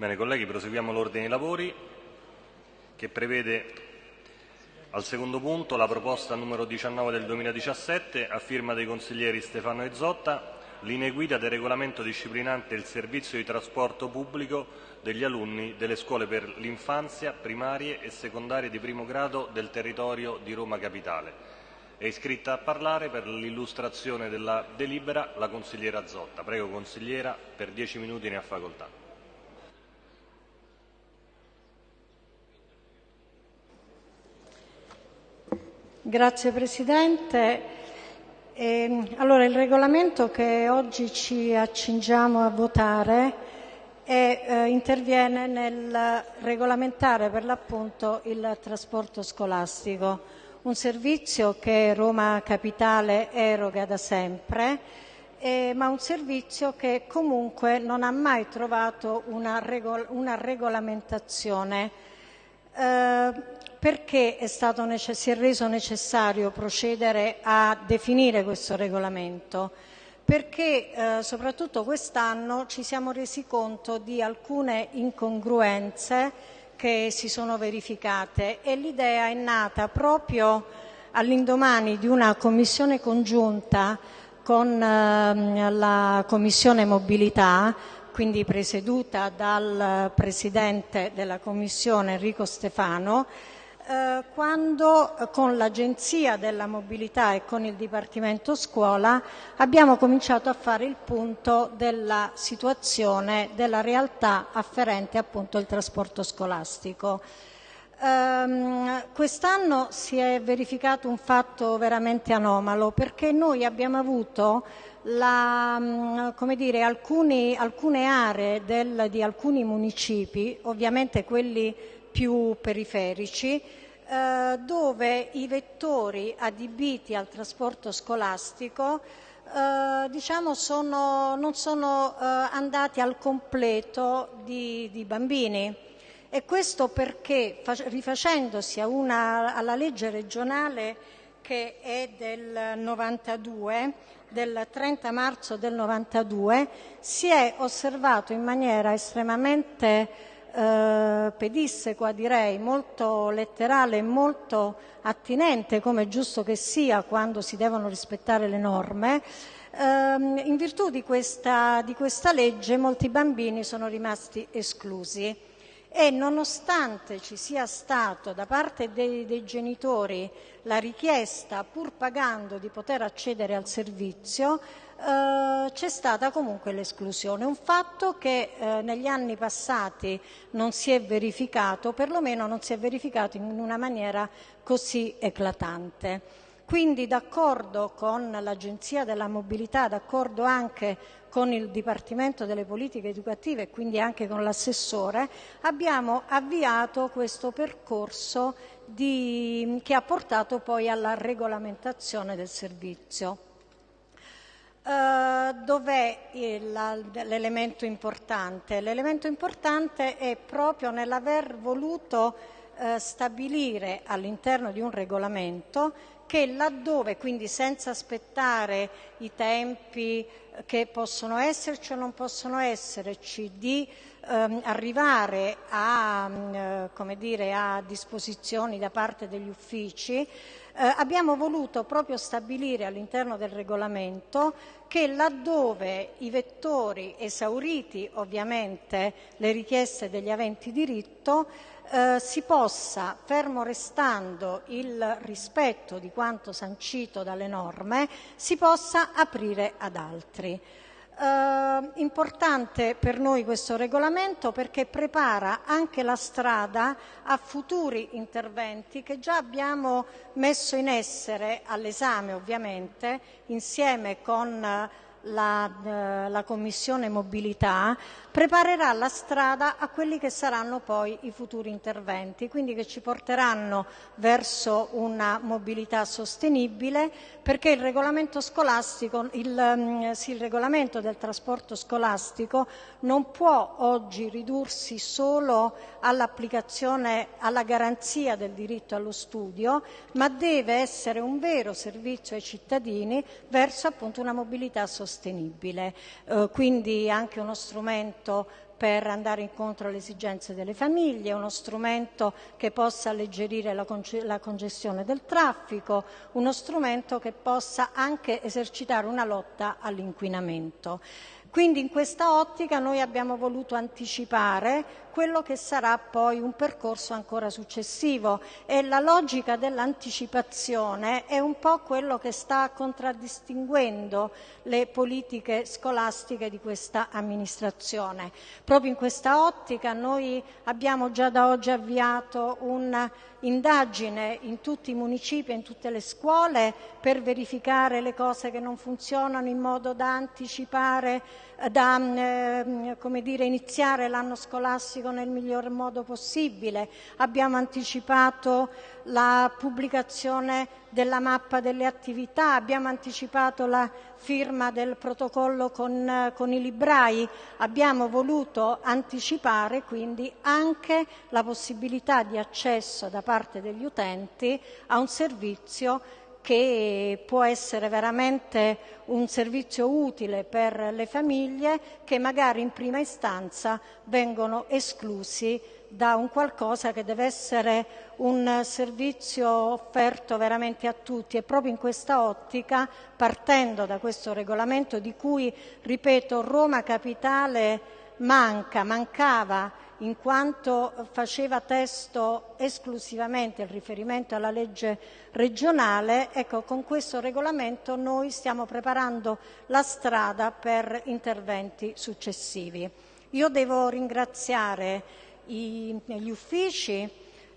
Bene, colleghi, proseguiamo l'ordine dei lavori che prevede al secondo punto la proposta numero 19 del 2017 a firma dei consiglieri Stefano e Zotta, linee guida del regolamento disciplinante il servizio di trasporto pubblico degli alunni delle scuole per l'infanzia primarie e secondarie di primo grado del territorio di Roma Capitale. È iscritta a parlare per l'illustrazione della delibera la consigliera Zotta. Prego consigliera, per dieci minuti ne ha facoltà. Grazie Presidente. Eh, allora, il regolamento che oggi ci accingiamo a votare è, eh, interviene nel regolamentare per l'appunto il trasporto scolastico, un servizio che Roma Capitale eroga da sempre, eh, ma un servizio che comunque non ha mai trovato una, regol una regolamentazione. Eh, perché si è reso necessario procedere a definire questo regolamento? Perché eh, soprattutto quest'anno ci siamo resi conto di alcune incongruenze che si sono verificate e l'idea è nata proprio all'indomani di una commissione congiunta con eh, la Commissione Mobilità, quindi presieduta dal Presidente della Commissione Enrico Stefano, eh, quando eh, con l'Agenzia della Mobilità e con il Dipartimento Scuola abbiamo cominciato a fare il punto della situazione, della realtà afferente appunto al trasporto scolastico. Um, quest'anno si è verificato un fatto veramente anomalo perché noi abbiamo avuto la, um, dire, alcuni, alcune aree del, di alcuni municipi, ovviamente quelli più periferici, eh, dove i vettori adibiti al trasporto scolastico eh, diciamo sono, non sono eh, andati al completo di, di, bambini. E questo perché, rifacendosi una, alla legge regionale che è del 92, del 30 marzo del 92, si è osservato in maniera estremamente eh, pedissequa direi, molto letterale e molto attinente come è giusto che sia quando si devono rispettare le norme, ehm, in virtù di questa, di questa legge molti bambini sono rimasti esclusi. E nonostante ci sia stato da parte dei, dei, genitori la richiesta, pur pagando, di poter accedere al servizio, eh, c'è stata comunque l'esclusione, un fatto che eh, negli anni passati non si è verificato, perlomeno non si è verificato in una maniera così eclatante. Quindi d'accordo con l'Agenzia della Mobilità, d'accordo anche con il Dipartimento delle Politiche Educative e quindi anche con l'assessore, abbiamo avviato questo percorso di, che ha portato poi alla regolamentazione del servizio. Uh, dov'è l'elemento importante? L'elemento importante è proprio nell'aver voluto uh, stabilire all'interno di un regolamento che laddove, quindi senza aspettare i tempi che possono esserci o non possono esserci, di ehm, arrivare a, eh, dire, a, disposizioni da parte degli uffici, eh, abbiamo voluto proprio stabilire all'interno del regolamento che laddove i vettori esauriti ovviamente le richieste degli aventi diritto eh, si possa, fermo restando il rispetto di quanto sancito dalle norme, si possa aprire ad altri. Eh, importante per noi questo regolamento perché prepara anche la strada a futuri interventi che già abbiamo messo in essere all'esame ovviamente insieme con la, eh, la, Commissione Mobilità preparerà la strada a quelli che saranno poi i futuri interventi, quindi che ci porteranno verso una mobilità sostenibile perché il regolamento, scolastico, il, mm, sì, il regolamento del trasporto scolastico non può oggi ridursi solo all'applicazione, alla garanzia del diritto allo studio, ma deve essere un vero servizio ai cittadini verso appunto una mobilità sostenibile sostenibile. Eh, quindi anche uno strumento per andare incontro alle esigenze delle famiglie, uno strumento che possa alleggerire la, conge la congestione del traffico, uno strumento che possa anche esercitare una lotta all'inquinamento. Quindi in questa ottica noi abbiamo voluto anticipare quello che sarà poi un percorso ancora successivo e la logica dell'anticipazione è un po' quello che sta contraddistinguendo le politiche scolastiche di questa amministrazione. Proprio in questa ottica noi abbiamo già da oggi avviato un'indagine in tutti i municipi e in tutte le scuole per verificare le cose che non funzionano in modo da anticipare, da eh, dire, iniziare l'anno scolastico classico nel miglior modo possibile. Abbiamo anticipato la pubblicazione della mappa delle attività, abbiamo anticipato la firma del protocollo con, con, i librai, abbiamo voluto anticipare quindi anche la possibilità di accesso da parte degli utenti a un servizio che può essere veramente un servizio utile per le famiglie che magari in prima istanza vengono esclusi da un qualcosa che deve essere un servizio offerto veramente a tutti. E proprio in questa ottica, partendo da questo regolamento di cui, ripeto, Roma Capitale manca, mancava in quanto faceva testo esclusivamente il riferimento alla legge regionale, ecco, con questo regolamento noi stiamo preparando la strada per interventi successivi. Io devo ringraziare i, gli uffici,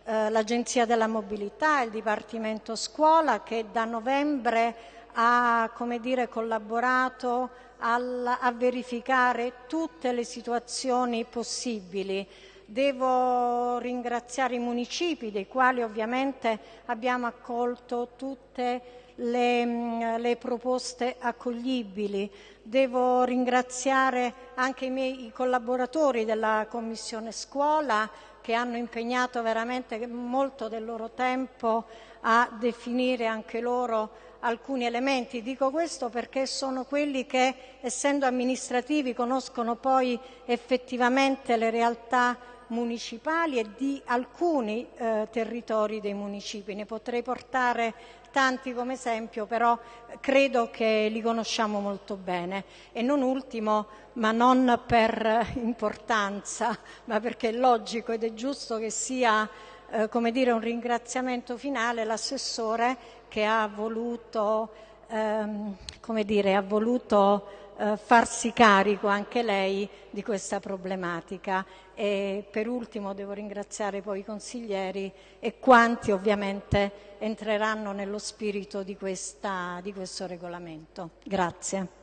eh, l'Agenzia della Mobilità, il Dipartimento Scuola che da novembre ha dire, collaborato al, a verificare tutte le situazioni possibili. Devo ringraziare i municipi, dei quali ovviamente abbiamo accolto tutte le, le proposte accoglibili. Devo ringraziare anche i miei collaboratori della Commissione Scuola che hanno impegnato veramente molto del loro tempo a definire anche loro alcuni elementi. Dico questo perché sono quelli che, essendo amministrativi, conoscono poi effettivamente le realtà municipali e di alcuni eh, territori dei municipi. Ne potrei portare tanti come esempio, però credo che li conosciamo molto bene. E non ultimo, ma non per importanza, ma perché è logico ed è giusto che sia eh, come dire, un ringraziamento finale l'assessore che ha voluto, ehm, dire, ha voluto eh, farsi carico anche lei di questa problematica. E per ultimo devo ringraziare poi i consiglieri e quanti ovviamente entreranno nello spirito di, questa, di questo regolamento. Grazie.